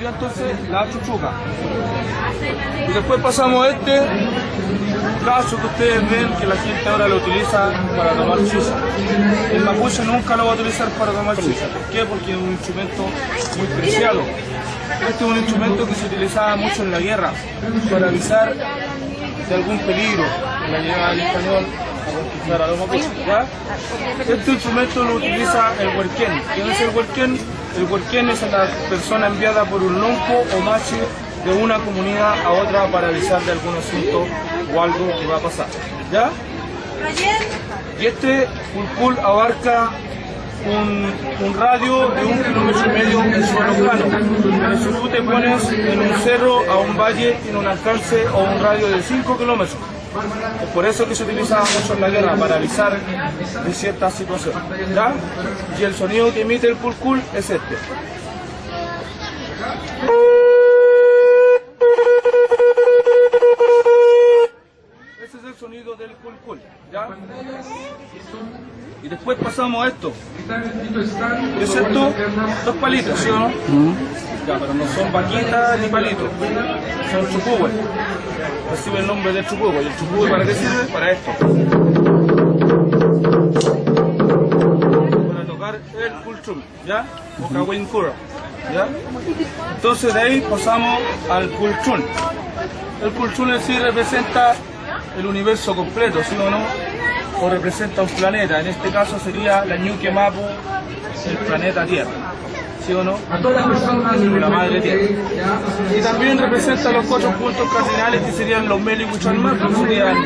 sería entonces la chuchuca. Y después pasamos a este brazo que ustedes ven que la gente ahora lo utiliza para tomar chicha. El mapuche nunca lo va a utilizar para tomar chicha. ¿Por qué? Porque es un instrumento muy preciado. Este es un instrumento que se utilizaba mucho en la guerra para avisar de algún peligro en la llegada del español a los mapuches. Este instrumento lo utiliza el huerquén. ¿Quién es el huerquén? El huerquén es la persona enviada por un lonco o machi de una comunidad a otra para avisar de algún asunto o algo que va a pasar. ¿Ya? Y este pulcul abarca un, un radio de un kilómetro y medio en suelo plano. Si tú te pones en un cerro, a un valle, tiene un alcance o un radio de 5 kilómetros. Es por eso que se utilizaba mucho en la guerra, para avisar de ciertas situaciones. ¿ya? Y el sonido que emite el pulcul es este. Ese es el sonido del culcul, ¿ya? Y después pasamos a esto. ¿Qué es esto? Dos palitos, ¿sí o no? Ya, pero no son vaquitas ni palitos. Son chupúes. Recibe el nombre de chupúe. ¿Y el chupúe para qué sirve? Para esto. Para tocar el culchum, ¿ya? O cahuincura, ¿ya? Entonces de ahí pasamos al culchun. El culchun en sí representa el universo completo, ¿sí o no? O representa un planeta, en este caso sería la Ñuque Mapu, el planeta Tierra, ¿sí o no? La madre Tierra. Y también representa los cuatro puntos cardinales que serían los Meli que serían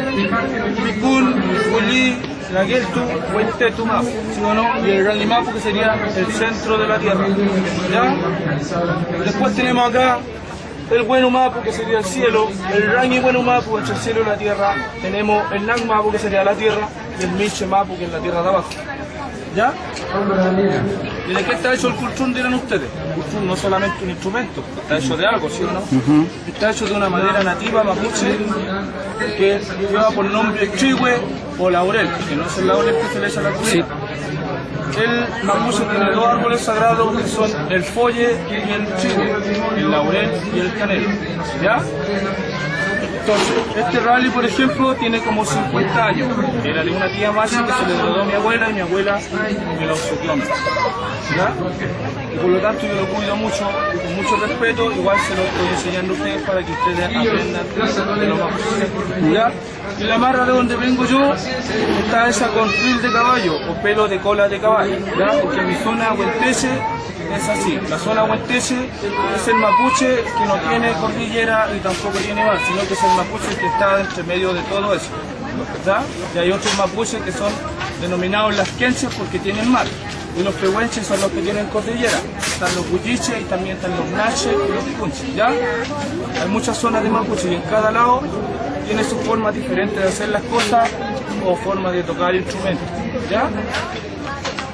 Mikun, Huilí, la Geltu, Huentetu Mapu, ¿sí o no? Y el Ranimapu que sería el centro de la Tierra, ¿ya? Después tenemos acá el buen Mapu, que sería el cielo, el Rangi buen Mapu, entre el cielo y la tierra, tenemos el Nang Mapu, que sería la tierra, y el Miche Mapu, que es la tierra de abajo. ¿Ya? ¿Y de qué está hecho el cultrún, dirán ustedes? El cultrún no es solamente un instrumento, está hecho de algo, ¿sí o no? Está hecho de una madera nativa mapuche que lleva por nombre chihue o laurel, que no es el laurel que se le echa a la comida. El mapuche tiene dos árboles sagrados que son el folle y el chihue, el laurel y el canelo. ¿Ya? Entonces, este rally, por ejemplo, tiene como 50 años. Era de una tía más que se le heredó a mi abuela y mi abuela me lo. ¿Ya? Y por lo tanto yo lo cuido mucho, con mucho respeto, igual se lo estoy enseñando a ustedes para que ustedes aprendan de lo más ¿Ya? Y la marra de donde vengo yo está esa con fil de caballo o pelo de cola de caballo, ¿ya? Porque mi zona huenteche es así. La zona huenteche es el mapuche que no tiene cordillera y tampoco tiene mar, sino que es el mapuche que está entre medio de todo eso. ¿ya? Y hay otros mapuches que son denominados las quenches porque tienen mar. Y los pehuenches son los que tienen cordillera. Están los bulliches y también están los naches y los punches, ¿ya? Hay muchas zonas de mapuche y en cada lado tiene su forma diferente de hacer las cosas o forma de tocar instrumentos, ¿ya?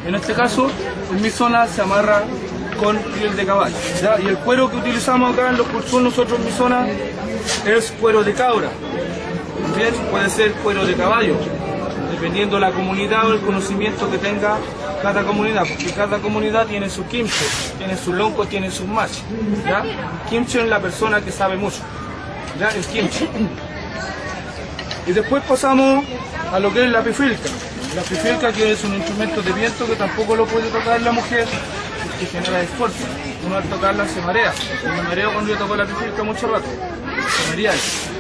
En este caso, en mi zona se amarra con piel de caballo. ¿ya? Y el cuero que utilizamos acá en los cursos nosotros en mi zona es cuero de cabra. Puede ser cuero de caballo, dependiendo de la comunidad o el conocimiento que tenga cada comunidad, porque cada comunidad tiene su kimche, tiene su lonco, tiene su machi. ¿ya? Kimche es la persona que sabe mucho. ¿ya? El kimche. Y después pasamos a lo que es la pifilca. La pifilca que es un instrumento de viento que tampoco lo puede tocar la mujer porque genera esfuerzo. Uno al tocarla se marea. Me mareo cuando yo toco la pifilca mucho rato. Se marea.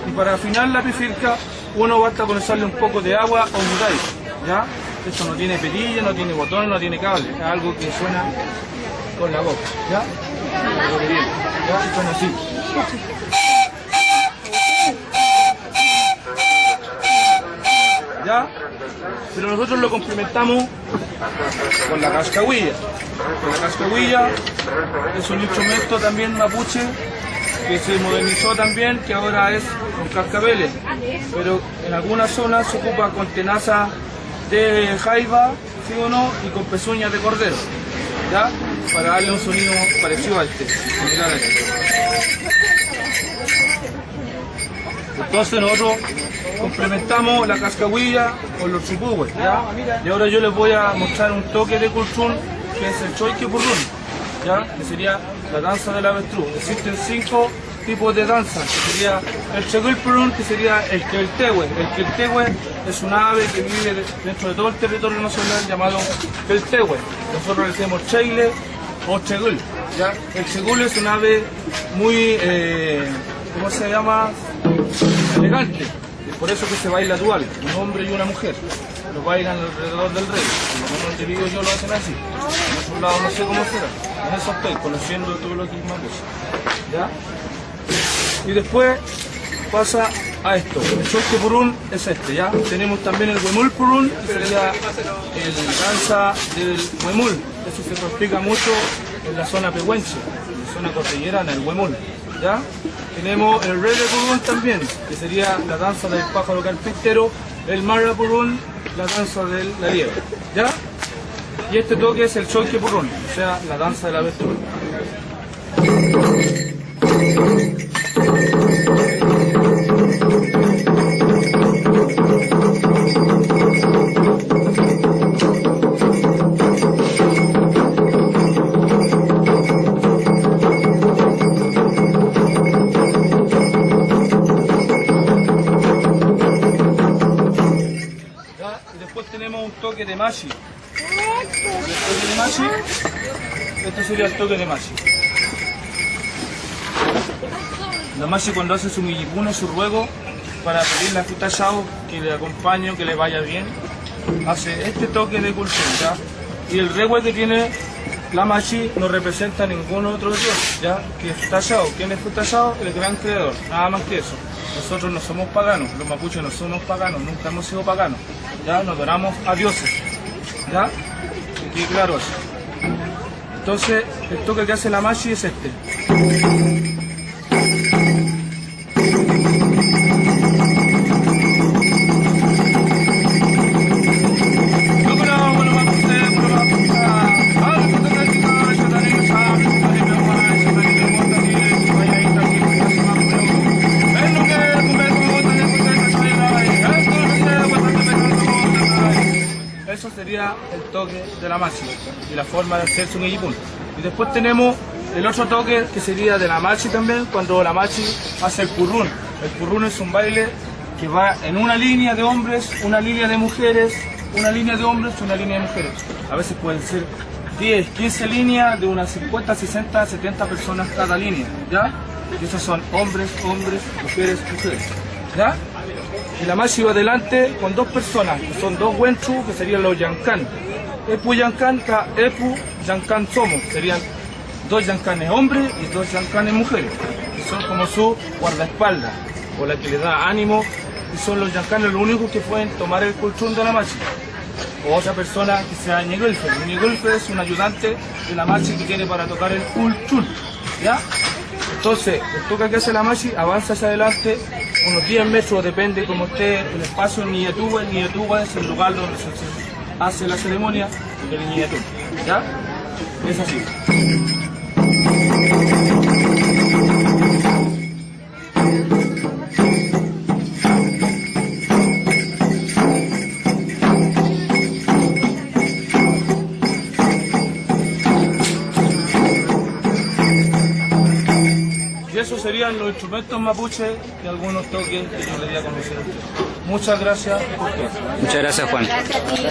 Y para afinar la pifilca uno basta con echarle un poco de agua o mudai. ¿Ya? Esto no tiene perilla, no tiene botón, no tiene cable. Es algo que suena con la boca. ¿Ya? ¿Ya? Pero nosotros lo complementamos con la cascahuilla. La cascahuilla es un instrumento también mapuche que se modernizó también, que ahora es con cascabeles. Pero en algunas zonas se ocupa con tenaza de jaiba, ¿sí o no? Y con pezuñas de cordero. ¿Ya? Para darle un sonido parecido a este. similar a este. Entonces nosotros complementamos la cascahuilla con los chupúes. Y ahora yo les voy a mostrar un toque de culchún que es el choique purrún. ¿ya? que sería la danza del avestruz. Existen cinco tipos de danza, que sería el Chegulpurun, que sería el Keltehue. El Keltehue es una ave que vive de- dentro de todo el territorio nacional llamado Keltehue. Nosotros le decimos Cheile o Chegul. ¿ya? El Chegul es un ave muy, eh, ¿cómo se llama? Elegante. Y por eso que se baila dual, un hombre y una mujer. Lo bailan alrededor del rey. Por lo menos donde vivo yo lo hacen así. En otros lados no sé cómo será. En eso estoy, conociendo todo lo que es mapuche. ¿Ya? Y después pasa a esto. El choque purún es este, ¿ya? Tenemos también el huemul purún, que sería el danza del huemul. Eso se practica mucho en la zona pehuenche, en la zona cordillerana, el huemul, ¿ya? Tenemos el rele purún también, que sería la danza del pájaro carpintero, el marra purún, la danza del la liebre, ¿ya? Y este toque es el choque purún, o sea, la danza del avestruz. ¿ya? Y después tenemos un toque de machi. El toque de machi, este sería el toque de machi. La machi cuando hace su millipuna, su ruego, para pedirle a Futashao que le acompañe, que le vaya bien, hace este toque de cultura. Y el regue que tiene la machi no representa ningún otro dios, ya que es Futashao. ¿Quién es Futashao? El gran creador, nada más que eso. Nosotros no somos paganos, los mapuches no somos paganos, nunca hemos sido paganos. Ya nos adoramos a dioses. ¿Ya? Quede claro eso. Entonces, el toque que hace la machi es este. Toque de la machi y la forma de hacerse un ijipun. Y después tenemos el otro toque que sería de la machi también, cuando la machi hace el purrún. El purrún es un baile que va en una línea de hombres, una línea de mujeres, una línea de hombres, una línea de mujeres. A veces pueden ser 10, 15 líneas de unas 50, 60, 70 personas cada línea, ¿ya? Y esos son hombres, hombres, mujeres, mujeres, ¿ya? Y la machi va adelante con dos personas, que son dos wenchu, que serían los yankan. Epu yankan, ka epu yankan somos, serían dos yancanes hombres y dos yancanes mujeres, que son como su guardaespaldas, o la que le da ánimo, y son los yancanes los únicos que pueden tomar el colchón de la machi. O otra persona que sea ñegulfe. Ñegulfe es un ayudante de la machi que tiene para tocar el colchón, ¿ya? Entonces, el toque que hace la machi avanza hacia adelante unos 10 metros, depende como esté el espacio en Niyetuba. En Niyetuba es el lugar donde se hace la ceremonia del Niyetuba. ¿Ya? Es así. Y esos serían los instrumentos mapuche y algunos toques que yo le di a conocer a ustedes. Muchas gracias. Muchas gracias, Juan. Gracias a ti.